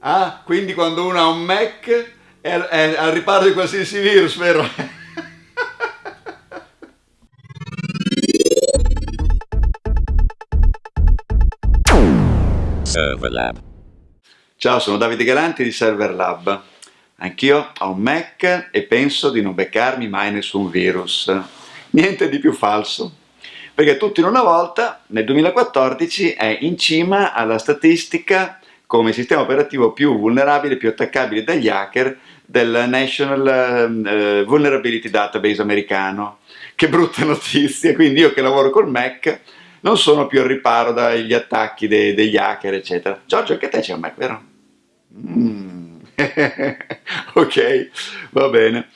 Ah, quindi quando uno ha un Mac è, è al riparo di qualsiasi virus, vero? Serverlab. Ciao, sono Davide Galanti di Serverlab. Anch'io ho un Mac e penso di non beccarmi mai nessun virus. Niente di più falso. Perché tutto in una volta, nel 2014, è in cima alla statistica come sistema operativo più vulnerabile, più attaccabile dagli hacker del National uh, Vulnerability Database americano. Che brutta notizia, quindi io che lavoro col Mac non sono più al riparo dagli attacchi de degli hacker, eccetera. Giorgio, anche te c'è un Mac, vero? Mm. ok, va bene.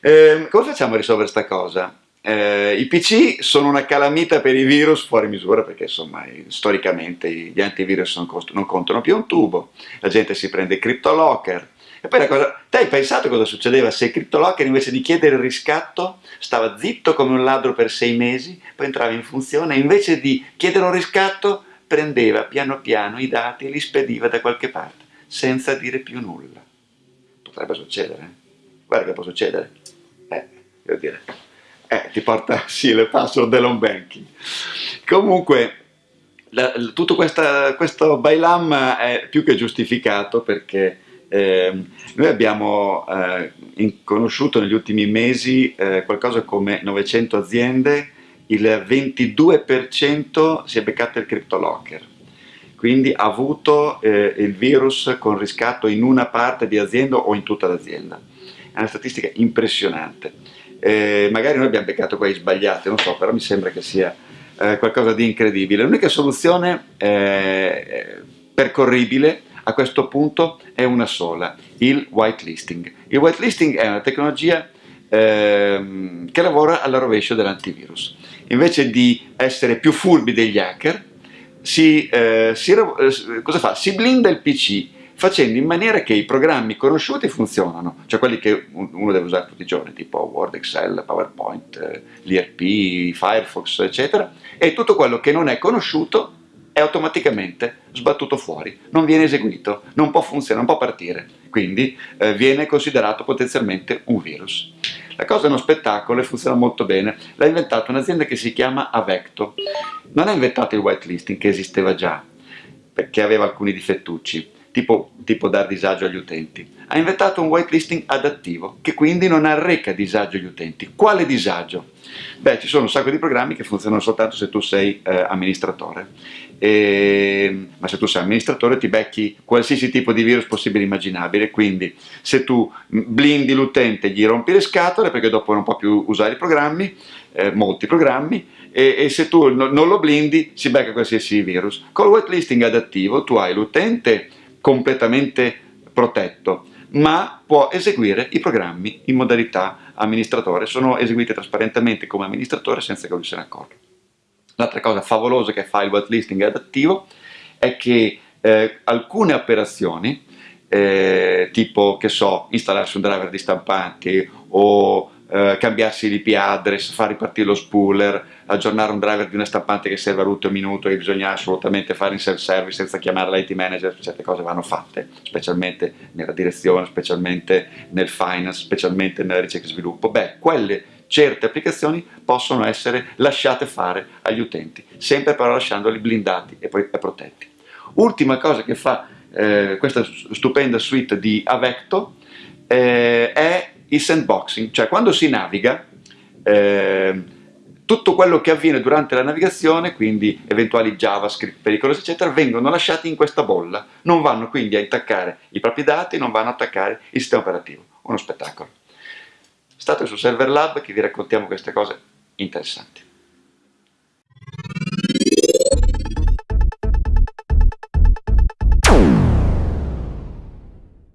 Eh, come facciamo a risolvere questa cosa? Eh, I PC sono una calamita per i virus fuori misura perché insomma storicamente gli antivirus non, non contano più un tubo, la gente si prende CryptoLocker. E poi la cosa, te hai pensato cosa succedeva se CryptoLocker invece di chiedere il riscatto stava zitto come un ladro per sei mesi, poi entrava in funzione e invece di chiedere un riscatto prendeva piano piano i dati e li spediva da qualche parte, senza dire più nulla. Potrebbe succedere, eh? Guarda che può succedere. Eh, devo dire eh, ti porta sì le password dell'home banking. Comunque, la, tutto questa, questo bailam è più che giustificato perché eh, noi abbiamo eh, conosciuto negli ultimi mesi eh, qualcosa come 900 aziende, il 22% si è beccato il CryptoLocker, quindi ha avuto eh, il virus con riscatto in una parte di azienda o in tutta l'azienda. È una statistica impressionante eh, magari noi abbiamo beccato quelli sbagliati, non so, però mi sembra che sia eh, qualcosa di incredibile. L'unica soluzione eh, percorribile a questo punto è una sola, il whitelisting. Il whitelisting è una tecnologia ehm, che lavora alla rovescio dell'antivirus. Invece di essere più furbi degli hacker, si, eh, si, eh, cosa fa? si blinda il PC facendo in maniera che i programmi conosciuti funzionano, cioè quelli che uno deve usare tutti i giorni, tipo Word, Excel, PowerPoint, eh, l'IRP, Firefox, eccetera, e tutto quello che non è conosciuto è automaticamente sbattuto fuori, non viene eseguito, non può funzionare, non può partire, quindi eh, viene considerato potenzialmente un virus. La cosa è uno spettacolo e funziona molto bene, l'ha inventato un'azienda che si chiama Avecto, non ha inventato il whitelisting che esisteva già, perché aveva alcuni difettucci, tipo, tipo dar disagio agli utenti. Ha inventato un whitelisting adattivo, che quindi non arreca disagio agli utenti. Quale disagio? Beh, ci sono un sacco di programmi che funzionano soltanto se tu sei eh, amministratore. E, ma se tu sei amministratore ti becchi qualsiasi tipo di virus possibile e immaginabile, quindi se tu blindi l'utente gli rompi le scatole perché dopo non può più usare i programmi, eh, molti programmi, e, e se tu no, non lo blindi si becca qualsiasi virus. Col whitelisting adattivo tu hai l'utente completamente protetto, ma può eseguire i programmi in modalità amministratore, sono eseguiti trasparentemente come amministratore senza che lui se ne accorga. L'altra cosa favolosa che fa il whitelisting adattivo è che eh, alcune operazioni, eh, tipo, che so, installarsi un driver di stampanti o eh, cambiarsi l'IP address, far ripartire lo spooler, aggiornare un driver di una stampante che serve all'ultimo minuto e bisogna assolutamente fare in self-service senza chiamare l'IT manager, certe cose vanno fatte, specialmente nella direzione, specialmente nel finance, specialmente nella ricerca e sviluppo. Beh, quelle certe applicazioni possono essere lasciate fare agli utenti, sempre però lasciandoli blindati e poi protetti. Ultima cosa che fa eh, questa stupenda suite di Avecto eh, è il sandboxing, cioè quando si naviga, eh, tutto quello che avviene durante la navigazione, quindi eventuali JavaScript pericolosi, eccetera, vengono lasciati in questa bolla, non vanno quindi a intaccare i propri dati, non vanno a attaccare il sistema operativo. Uno spettacolo. State su Server Lab che vi raccontiamo queste cose interessanti.